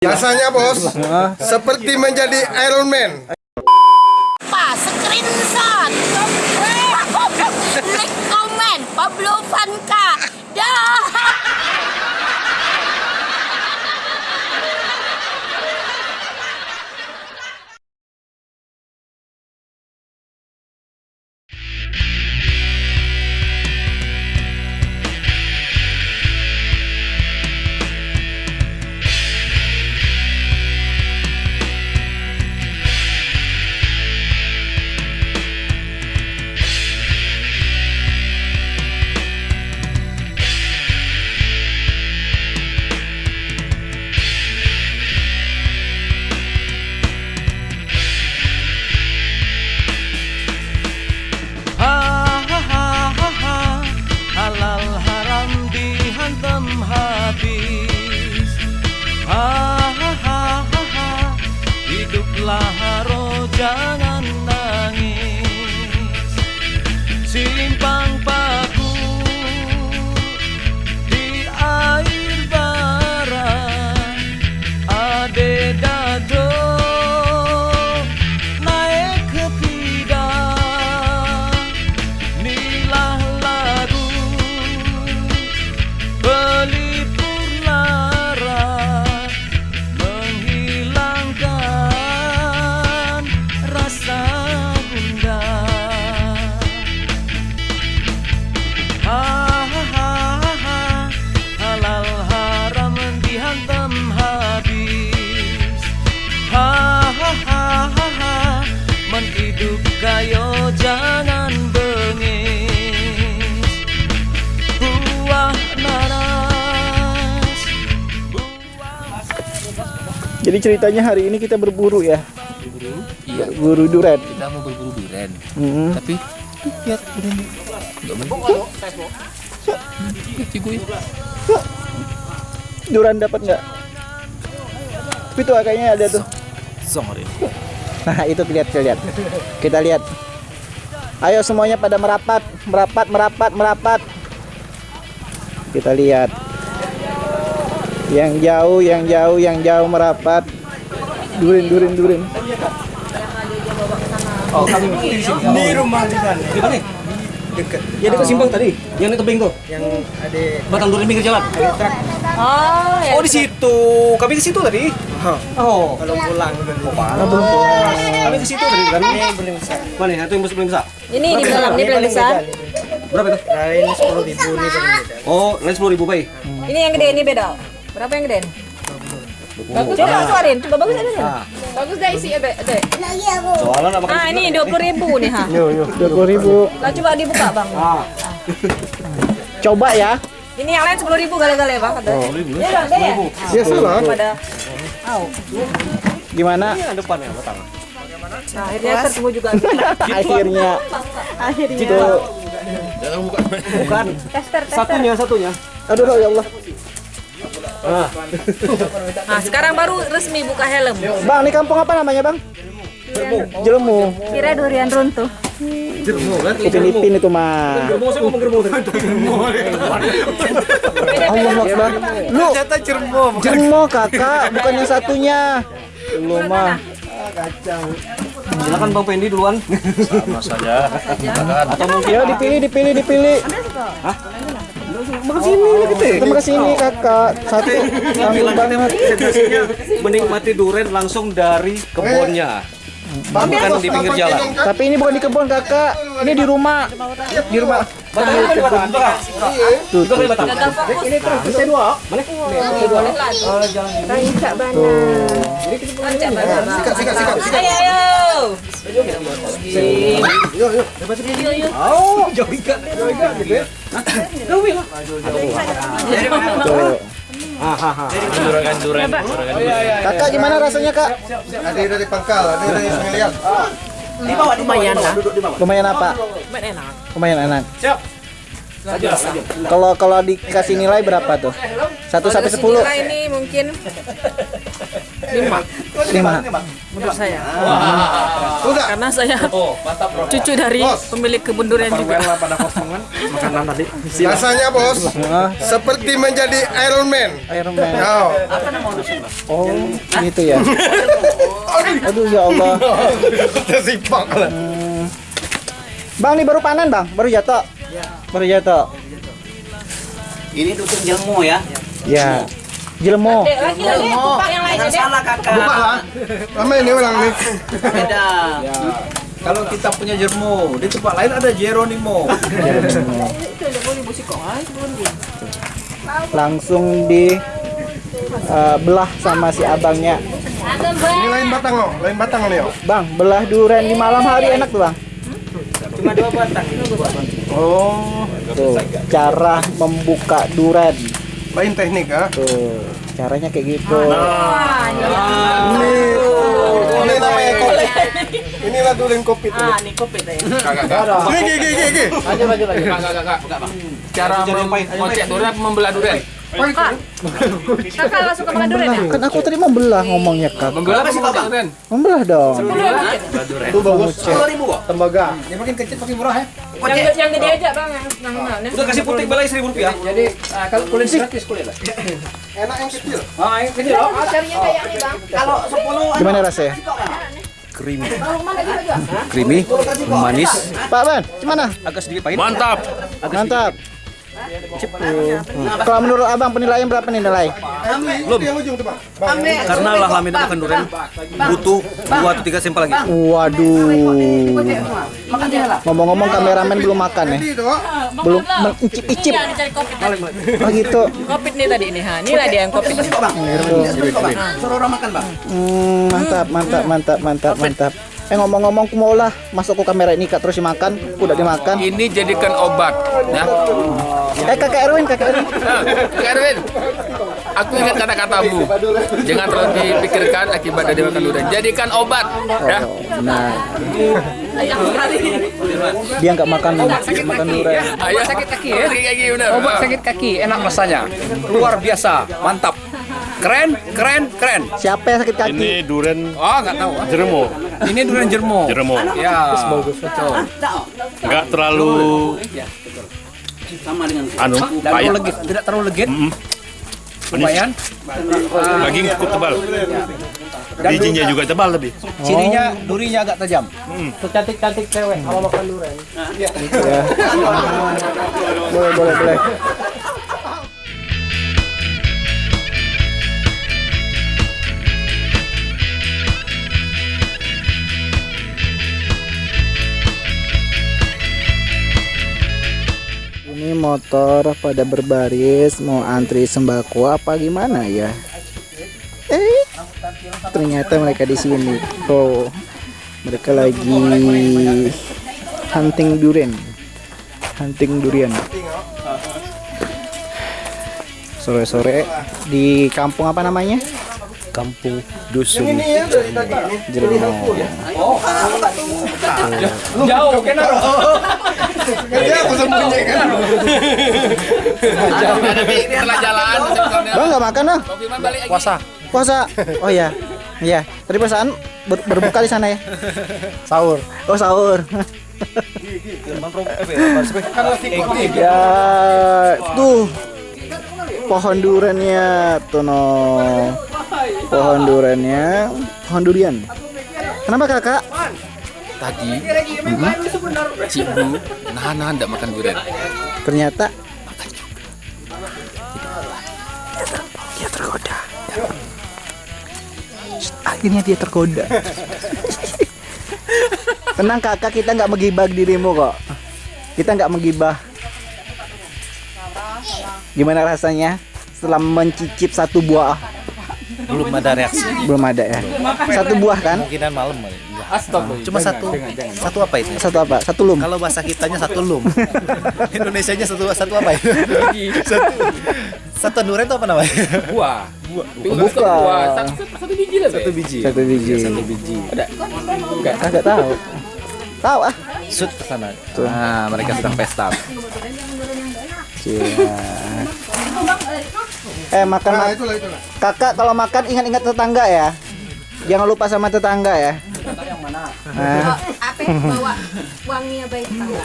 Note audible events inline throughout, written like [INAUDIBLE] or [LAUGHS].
Rasanya bos, seperti menjadi Iron Man. Pak, screenshot. Like, comment, Pablo Vanka. Dah. Jadi ceritanya hari ini kita berburu ya, berburu iya berburu duren. kita mau berburu durian Mm-mm. tapi lihat durian nggak main Hmm, cigoy Duren dapat nggak? Tapi tuh kayaknya ada tuh. sorry Nah itu lihat lihat. Kita lihat. Ayo semuanya pada merapat, merapat, merapat, merapat. Kita lihat. Yang jauh, yang jauh, yang jauh merapat. Durin, durin, durin. di rumah di sana Di mana? dekat Ya dekat simpang tadi, yang di tebing tuh. yang ada Batang durian pinggir jalan. Oh, ya. Oh di situ. Kami ke situ tadi. Oh. kalau pulang udah di Kami ke situ tadi kan. ini belum bisa Mana ya? Itu yang paling besar. Ini di dalam, ini paling besar. Berapa itu? lain sepuluh ribu ini paling beda Oh, lain sepuluh ribu bay. Ini yang gede, ini beda. Berapa yang gede? Bagus. Coba keluarin, coba bagus ada nih. Ah. Bagus dah isi ada. ada. Soalnya nak makan. Ah, ini 20 ribu nih ha. Dua puluh ribu. Lah coba dibuka bang. Ah. Coba ya. Ini yang lain 10 ribu gale-gale bang. Ada. Ya bang, deh ya. Ya salah. Pada. Au. Gimana? Ini yang depan ya, batang. Nah, akhirnya ketemu juga. [LAUGHS] Akhirnya. akhirnya. Gitu. Bukan. Tester, tester. Satunya, satunya. Aduh ya Allah. Ah. Nah, sekarang baru resmi buka helm. Bang, ini kampung apa namanya bang? Jelemu. Kira durian runtuh. Jermo kan? Ipin-ipin itu mah. Germo saya ngomong. Allah Akbar. Lu ternyata cermo Jermo kakak, bukan yang satunya. Lu mah. Silakan Bang Pendi duluan. Ya dipilih, dipilih, dipilih. Makan sini lah kita. Kita ke sini kakak. Satu tanggung banget. Menikmati durian langsung dari kebunnya. Bukan di pinggir jalan. Tapi ini bukan di kebun kakak. Ini di rumah. Di rumah. Tuh, kan bisa dua. Bana. Sikat, sikat, sikat, sikat. Ayo, ayo. Oh, jauh. Jauh gitu ya. Jauh. Kakak gimana rasanya kak? Ada dari pangkal, ada dari sungai liat. Lumayan lah. Lumayan apa? Lumayan enak. Lumayan enak. Siap. Kalau kalau dikasih nilai berapa tuh? Satu sampai sepuluh. Nilai ini mungkin Lima. Menurut saya. Udah. Karena saya Oh, cucu dari pemilik kebun durian juga. Pada kosongan makanan tadi. Rasanya bos seperti menjadi Iron Man. Iron Man. Oh. Oh, gitu ya. Aduh ya Allah. [LAUGHS] Tersipak lah. Bang, ini baru panen, Bang. Baru jatuh. Baru jatuh. Ini tutup jelmu ya. Ya. Jelmo. Lagi lagi kupak yang lainnya dek. Salah kakak. Buka lah. Lama ini orang nih. Beda. Kalau kita punya Jermo, di tempat lain ada Jeronimo. Langsung di eh, belah sama si abangnya. Ini lain batang loh, lain batang nih. oh. Bang, belah durian di malam hari enak tuh, Bang. Cuma dua batang. Oh, Tuh, cara membuka durian. lain teknik ah. Tuh, caranya kayak gitu. Ini, ini namanya kopi. Inilah durian kopi tuh. Ah, ini kopi teh. Gigi, gigi, gigi. Cara mengocek durian membelah durian. Kak, kakak nggak suka makan durian ya? Kan aku tadi membelah ngomongnya, Kak. Membelah apa sih durian? Membelah dong. Itu bagus. ribu kok. Tembaga. Dia makin kecil makin murah ya. Yang yang gede aja bang, yang yang mana? Udah kasih putih balai seribu rupiah. Jadi ah, kalau kulit gratis kulit lah. [COUGHS] Enak yang kecil. Ah, yang kecil loh. Carinya kayak ini bang. Kalau 10 Gimana rasanya? Creamy. Creamy, manis, Pak Ban, gimana? agak sedikit pahit. Mantap. Mantap. Tuh. Kalau menurut Abang penilaian berapa nih nilai? Belum. Karena lah lamin makan durian butuh dua atau tiga sampel lagi. Waduh. Ngomong-ngomong kameramen belum makan ya? Ini oh. Belum mencicip-icip. Oh gitu. Kopi nih tadi nih, ha. Inilah dia yang kopi. Suruh orang makan, Bang. Hmm, mantap, mantap, mantap, mantap, mantap. Eh ngomong-ngomong, aku mau lah masuk ke kamera ini kak terus dimakan, udah dimakan. Ini jadikan obat. Ya. Eh kakak Erwin, kakak Erwin. Kak Erwin, aku ingat kata-katamu. Jangan terlalu dipikirkan akibat dari makan durian. Jadikan obat. Ya. Nah, dia nggak makan makan durian. Ayo sakit kaki ya. Sakit kaki benar. Obat sakit kaki, enak rasanya. Luar biasa, mantap. Keren, keren, keren. Siapa yang sakit kaki? Ini duren Oh, nggak tahu. ah. jeremo, Ini durian jermo. jeremo. Ya. Betul. Enggak terlalu Sama dengan anu Tidak terlalu payah. legit, tidak terlalu legit. Mm. Lumayan. Daging cukup tebal. Bijinya juga tebal lebih. Cirinya durinya agak tajam. Cantik-cantik cewek kalau makan durian. Ya. [LAUGHS] Boleh, boleh, boleh. Ini motor pada berbaris mau antri sembako apa gimana ya? Eh, ternyata mereka di sini. Oh, mereka lagi hunting durian. Hunting durian. Sore-sore di kampung apa namanya? Kampung dusun. Ini ya. Jerman. Jauh, kenapa? [LAUGHS] Kerja aku sembunyikan. Setelah jalan, Bang nggak makan ah? balik puasa. Puasa. Oh ya. Iya. Tadi perasaan ber- berbuka di sana ya. Sahur. Oh sahur. ya tuh pohon duriannya tuh no. Pohon duriannya, pohon durian. Kenapa kakak? Tadi, Cik Bu, nahan-nahan tidak makan durian. Ternyata dia tergoda. Akhirnya dia tergoda. Tenang kakak, kita nggak menggibah dirimu kok. Kita nggak menggibah. Gimana rasanya setelah mencicip satu buah? Belum ada reaksi. Belum ada ya. Satu buah kan? Kemungkinan malam. Cuma satu. Satu apa itu? Satu apa? Satu lum. Kalau bahasa kitanya satu lum. [LAUGHS] Indonesianya satu satu apa itu? [LAUGHS] satu. Satu durian itu apa namanya? Buah. Bukan. Buah. Satu, satu biji lah. Satu biji. Satu biji. Satu biji. Kagak tahu. Tahu ah. Sud ke sana. Nah, mereka sedang pesta. Cia. Eh makan Nah, itulah itulah. kakak kalau makan ingat-ingat tetangga ya. Jangan lupa sama tetangga ya. Nah, Apa bawa wanginya baik tangga.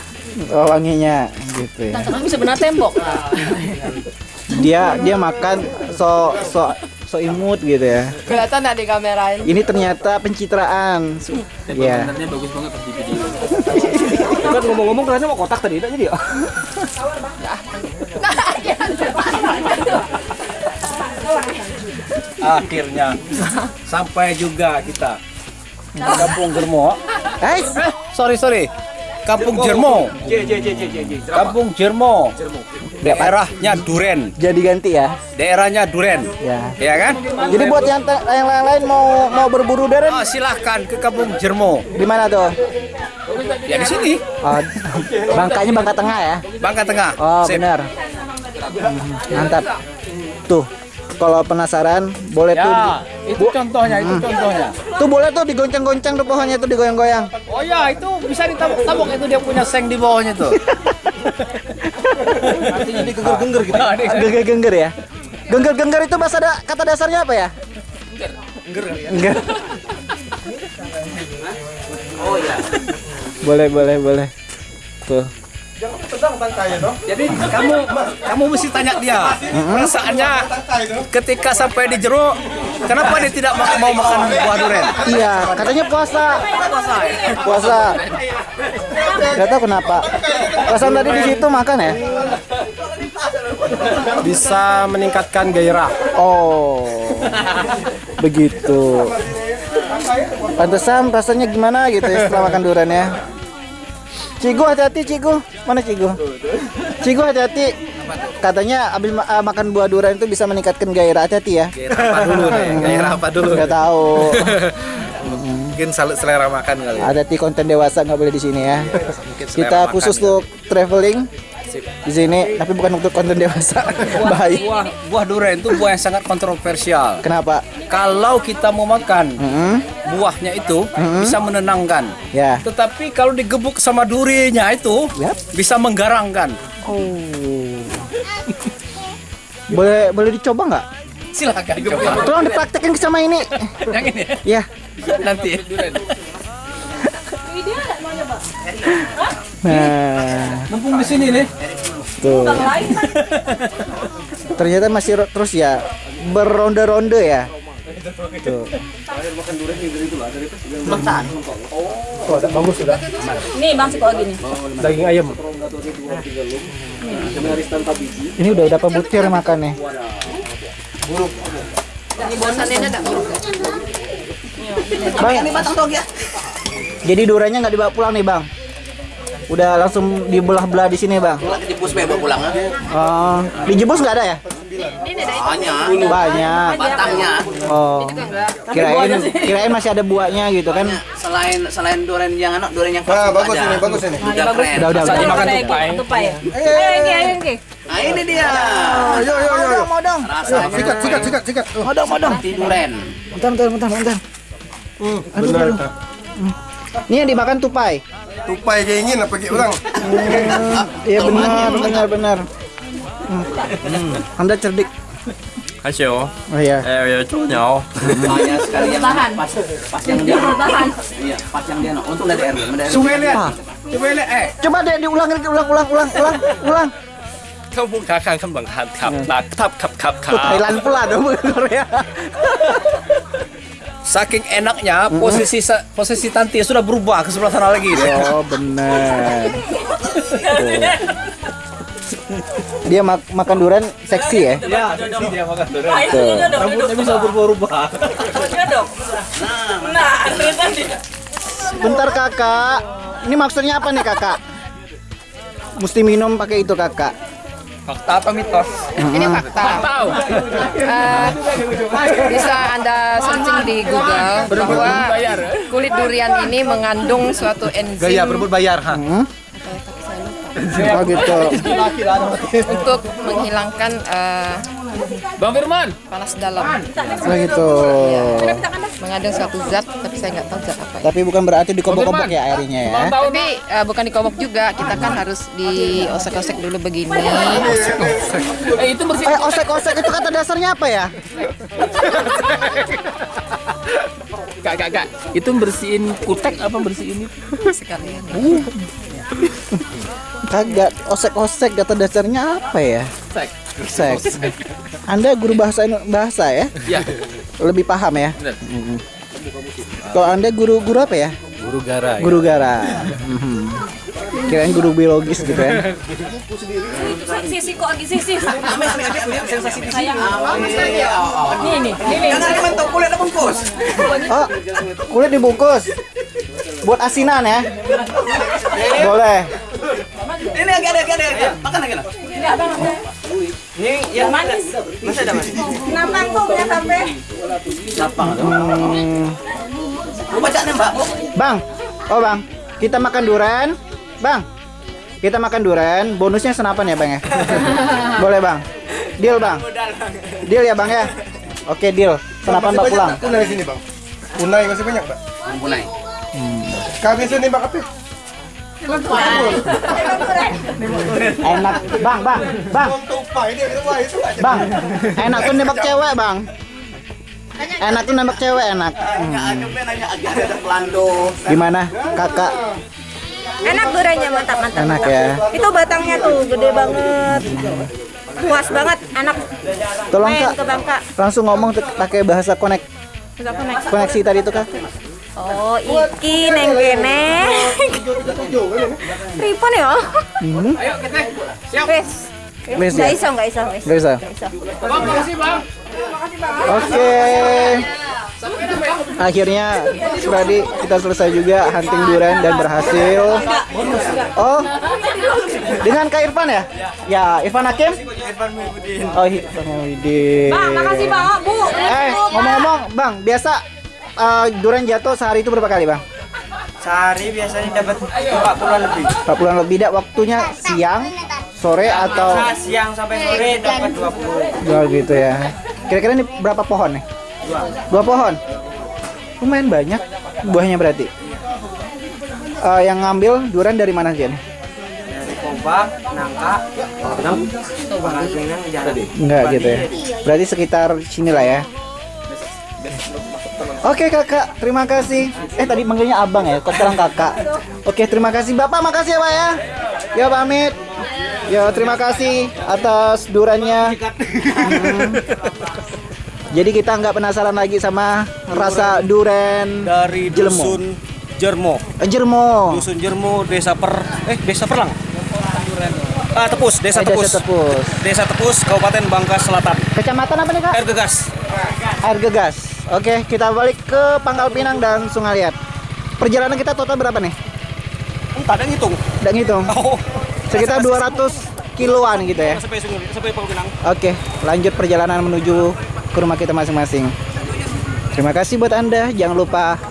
oh, wanginya gitu ya. Bisa benar tembok. Dia dia makan so so so imut gitu ya. Kelihatan nggak di kamera ini? Ini ternyata pencitraan. Ya. Sebenarnya bagus banget pas di video. Kan ngomong-ngomong kelasnya mau kotak tadi, jadi ya. Akhirnya sampai juga kita Kampung Jermo. Eh, Sorry sorry. Kampung Jermo. Kampung Jermo. Daerahnya Duren. jadi ganti ya. Daerahnya Duren. Ya. Ya kan? Jadi buat yang yang lain-lain mau mau berburu deren Oh, silahkan ke Kampung Jermo. di mana tuh? Ya di sini. Oh, bangkanya bangka tengah ya. Bangka Tengah. Oh, Sip. benar. Hmm, Mantap. Tuh, kalau penasaran boleh tuh. Ya, itu contohnya, itu contohnya. Tuh boleh tuh digoncang-goncang tuh pohonnya tuh digoyang-goyang. Oh ya, itu bisa ditabok-tabok itu dia punya seng di bawahnya tuh. [LAUGHS] Artinya digengger-gengger gitu. Gengger-gengger ya. Gengger-gengger itu bahasa da- kata dasarnya apa ya? Gengger. Oh ya. Boleh, boleh, boleh. Tuh. Jadi kamu kamu mesti tanya dia perasaannya ketika sampai di jeruk kenapa dia tidak ma- mau makan buah durian? Iya, katanya puasa. Puasa. Gak tahu kenapa. Perasaan tadi di situ makan ya? Bisa meningkatkan gairah. Oh. Begitu. Pantesan rasanya gimana gitu ya setelah makan durian ya. Cigu hati-hati Cigu. Mana Cigu? Cigu hati-hati. Katanya abis ma- ah, makan buah durian itu bisa meningkatkan gairah. Hati-hati ya. Gairah apa dulu nih? Gairah apa dulu? Enggak tahu. Mungkin selera makan kali. ya. Hati-hati konten dewasa nggak boleh di sini ya. Selera Kita khusus untuk traveling di sini, tapi bukan untuk konten dewasa. [LAUGHS] Baik. Buah buah durian itu buah yang sangat kontroversial. Kenapa? Kalau kita mau makan Hmm, buahnya itu bisa menenangkan. ya. Tetapi kalau digebuk sama durinya itu Yap. bisa menggarangkan. Oh. [LAUGHS] boleh boleh dicoba nggak? Silakan coba. Tolong dipraktekin sama ini. [LAUGHS] Yang ini ya. Ya. nanti. Nah, Mumpung di sini nih. tuh. Ternyata masih terus ya beronde-ronde ya. Tuh. Nih bang psikologi nih. Daging ayam. Ini udah berapa butir makannya? Ini bosannya ada buruk. Bang, jadi duriannya nggak dibawa pulang nih bang? Udah langsung dibelah-belah di sini bang? Jebus bebek pulang. Oh, di jebus nggak ada ya? Banyak. Banyak. Batangnya. Oh, kirain kirain masih ada buahnya gitu kan? Selain selain durian yang anak durian yang Nah, bagus ini, bagus ini. Udah keren. Udah udah udah. Makan tupai. Tupai. Ayo Engki, ayo Engki. Nah ini dia. Yo yo yo yo. Modong, Rasanya Sikat, sikat, sikat, sikat. Oh. modong, modong. durian. Bentar, bentar, bentar, bentar. Hmm, benar. Ini yang dimakan tupai tupai kayak ingin apa kayak orang iya, iya benar benar benar hmm. anda cerdik Kasih oh. oh iya. Eh, ya cowoknya oh. makanya sekali yang tahan. Pas pas yang dia tahan. Iya, pas yang dia oh, untuk dari air. Sungai lihat. Coba lihat eh. Coba deh diulang lagi ulang ulang ulang ulang ulang. Kau buka kang kembang kap kap kap kap kap kap. Thailand pula dong Korea. Saking enaknya posisi posisi Tanti sudah berubah ke sebelah sana lagi. Oh benar. [LAUGHS] Dia mak- makan durian seksi ya. Ya, dia makan durian. Tuh. Rambutnya bisa berubah-ubah. Bentar kakak. Ini maksudnya apa nih kakak? Mesti minum pakai itu kakak. Fakta apa mitos? Ini fakta. Eh, bisa Anda searching di Google bahwa kulit durian ini mengandung suatu enzim Gaya berebut bayar ha. Oh gitu. untuk menghilangkan eh, Bang Firman, panas dalam. Oh gitu. Mengandung suatu zat, tapi saya nggak tahu zat apa ya. Tapi bukan berarti dikobok-kobok ya airnya ya. Tapi eh, bukan dikobok juga, kita kan harus diosek-osek dulu begini. eh itu bersih. Eh osek-osek itu kata dasarnya apa ya? kak, kak, kak. Itu bersihin kutek apa bersihin itu? sekalian. Kagak osek-osek kata dasarnya apa ya? Sek. Seks. Anda guru bahasa bahasa ya? Ya, Lebih paham ya? benar. Kalau Anda guru guru apa ya? Guru gara. Guru gara. Mhm. Kirain guru biologis gitu ya. Sisi kok lagi sisi. Sayang. Ini nih, ini. Oh, kulit dibungkus. Buat asinan ya? Boleh. Ini agak ada, agak ada, agak. Makan lagi lah. Ini abang. Ini yang manis. Masih ada manis. Kenapa kok nggak sampai? Hmm, Lu bacanya mbak. Bang, oh bang, kita makan durian, bang. Kita makan durian, bonusnya senapan ya bang ya. [LAUGHS] Boleh bang, deal bang, deal ya bang ya. Oke deal, senapan bak pulang. Kunai sini bang. Kunai masih banyak mbak. Mulai. Kami sini mbak apa? Enak, bang, bang, bang, bang. Enak tuh nembak cewek bang. Enak tuh nembak cewek enak. Hmm. Gimana kakak? Enak duriannya mantap mantap. Enak ya. Itu batangnya tuh gede banget. Puas banget anak Tolong kak, ke Bangka. langsung ngomong pakai bahasa konek koneksi tadi itu kak. Oh, iki neng kene. Ripon ya? Hmm. Wes. Wes Nggak ya? iso, nggak iso, nggak iso. Gak bisa. Nggak iso. Bang, makasih bang. Oke. Akhirnya tadi kita selesai juga hunting durian dan berhasil. Oh, dengan Kak Irfan ya? Ya, Irfan Hakim? Irfan Muhyiddin. Oh, Irfan Muhyiddin. Bang, makasih Bang. Bu. Eh, ngomong-ngomong, Bang, biasa eh, durian jatuh sehari itu berapa kali, Bang? Sehari biasanya dapat 40 lebih. 40 lebih dak waktunya siang, sore atau Siang sampai sore dapat 20. Oh gitu ya. Kira-kira ini berapa pohon nih? Dua. Dua pohon. Lumayan banyak buahnya berarti. Eh, yang ngambil durian dari mana nih? Dari Kompak, Nangka, Bangkasingan, Jalan. Enggak gitu ya. Berarti sekitar sini lah ya. Oke kakak, terima kasih. Eh tadi manggilnya abang ya, kok sekarang kakak. Oke terima kasih bapak, makasih ya pak ya. Ya pamit. Ya terima kasih atas durannya. [LAUGHS] Jadi kita nggak penasaran lagi sama rasa duren Dari dusun Jermo. Eh, Jermo. Dusun Jermo, Desa Per eh Desa Perlang. Ah, Tepus, Desa Eh, Tepus. Desa Tepus. Desa Tepus, Kabupaten Bangka Selatan. Kecamatan apa nih kak? Air Gegas. Air Gegas. Oke, kita balik ke Pangkal Pinang dan Sungai Liat. Perjalanan kita total berapa nih? Entah ada ngitung. Udah ngitung. [LAUGHS] Oh. Sekitar 200 kiloan gitu ya. Sampai Sungai sampai Pangkal Pinang. Oke, lanjut perjalanan menuju ke rumah kita masing-masing. Terima kasih buat Anda. Jangan lupa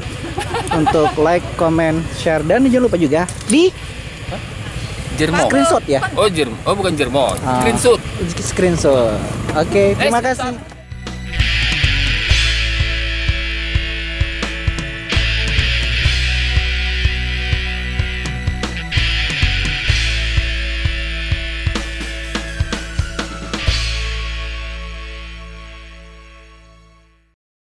untuk like, comment, share dan jangan lupa juga di Jermo. screenshot ya. Oh, Jermo. Oh, bukan Jermo. Ah. Screenshot. Screenshot. Oke, terima kasih.